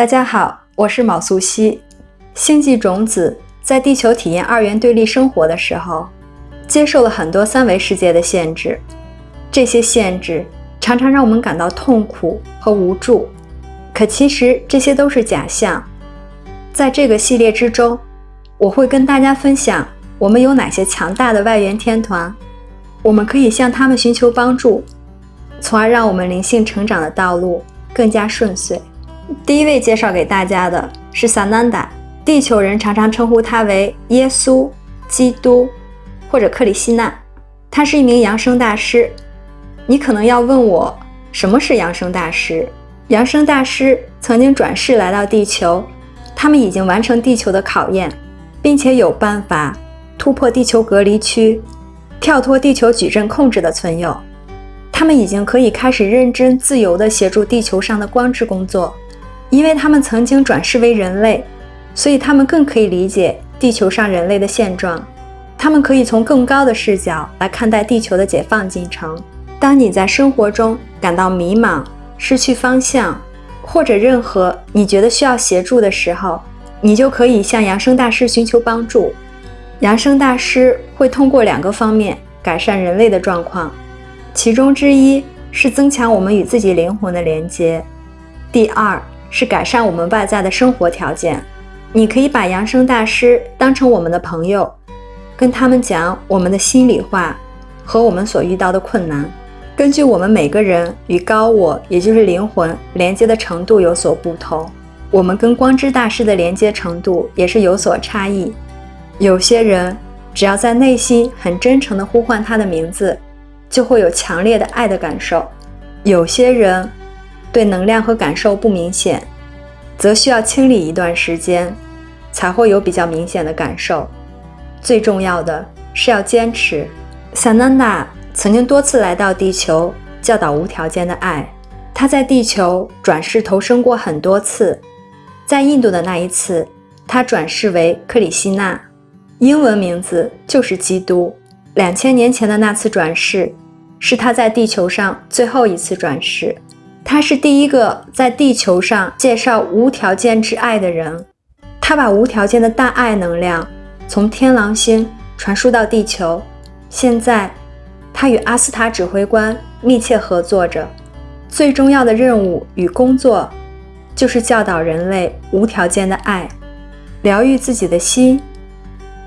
大家好，我是卯素汐。星际种子在地球体验二元对立生活的时候，接受了很多三维世界的限制。这些限制常常让我们感到痛苦和无助。可其实这些都是假象。在这个系列之中，我会跟大家分享我们有哪些强大的外元天团，我们可以向他们寻求帮助，从而让我们灵性成长的道路更加顺遂。第一位介绍给大家的是萨南达，地球人常常称呼他为耶稣、基督或者克里希那。他是一名扬声大师。你可能要问我，什么是扬声大师？扬声大师曾经转世来到地球，他们已经完成地球的考验，并且有办法突破地球隔离区，跳脱地球矩阵控制的存有。他们已经可以开始认真自由地协助地球上的光之工作。因为他们曾经转世为人类，所以他们更可以理解地球上人类的现状。他们可以从更高的视角来看待地球的解放进程。当你在生活中感到迷茫、失去方向，或者任何你觉得需要协助的时候，你就可以向扬声大师寻求帮助。扬声大师会通过两个方面改善人类的状况，其中之一是增强我们与自己灵魂的连接，第二。是改善我们外在的生活条件。你可以把扬声大师当成我们的朋友，跟他们讲我们的心里话和我们所遇到的困难。根据我们每个人与高我，也就是灵魂连接的程度有所不同，我们跟光之大师的连接程度也是有所差异。有些人只要在内心很真诚地呼唤他的名字，就会有强烈的爱的感受；有些人。对能量和感受不明显，则需要清理一段时间，才会有比较明显的感受。最重要的是要坚持。萨南达曾经多次来到地球教导无条件的爱，他在地球转世投生过很多次。在印度的那一次，他转世为克里希那，英文名字就是基督。两千年前的那次转世，是他在地球上最后一次转世。他是第一个在地球上介绍无条件之爱的人，他把无条件的大爱能量从天狼星传输到地球。现在，他与阿斯塔指挥官密切合作着，最重要的任务与工作就是教导人类无条件的爱，疗愈自己的心，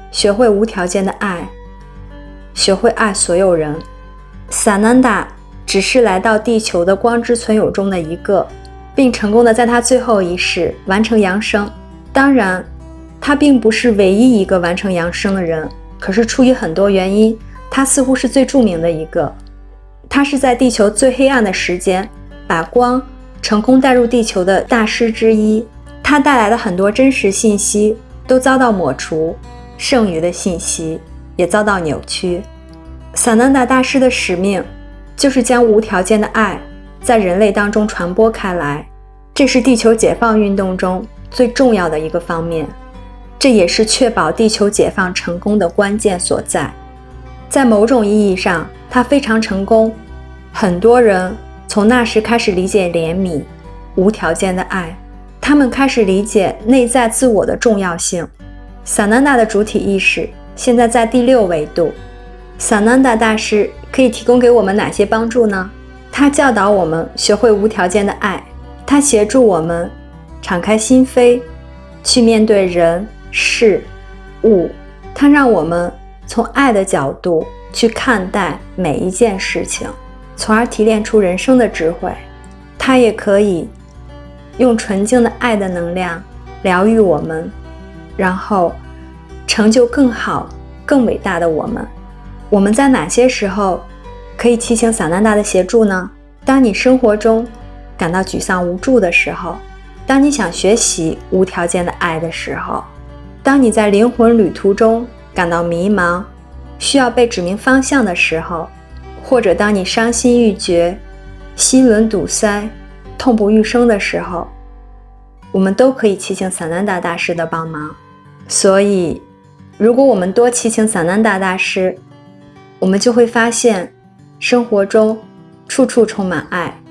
学会无条件的爱，学会爱所有人。萨南达。只是来到地球的光之存有中的一个，并成功的在他最后一世完成扬升。当然，他并不是唯一一个完成扬升的人。可是出于很多原因，他似乎是最著名的一个。他是在地球最黑暗的时间，把光成功带入地球的大师之一。他带来的很多真实信息都遭到抹除，剩余的信息也遭到扭曲。萨南达大师的使命。就是将无条件的爱在人类当中传播开来，这是地球解放运动中最重要的一个方面，这也是确保地球解放成功的关键所在。在某种意义上，它非常成功。很多人从那时开始理解怜悯、无条件的爱，他们开始理解内在自我的重要性。萨南达的主体意识现在在第六维度。萨南达大师。可以提供给我们哪些帮助呢？他教导我们学会无条件的爱，他协助我们敞开心扉，去面对人事物。他让我们从爱的角度去看待每一件事情，从而提炼出人生的智慧。他也可以用纯净的爱的能量疗愈我们，然后成就更好、更伟大的我们。我们在哪些时候可以祈请萨南达的协助呢？当你生活中感到沮丧无助的时候，当你想学习无条件的爱的时候，当你在灵魂旅途中感到迷茫，需要被指明方向的时候，或者当你伤心欲绝、心轮堵塞、痛不欲生的时候，我们都可以祈请萨南达大师的帮忙。所以，如果我们多祈请萨南达大师，我们就会发现，生活中处处充满爱。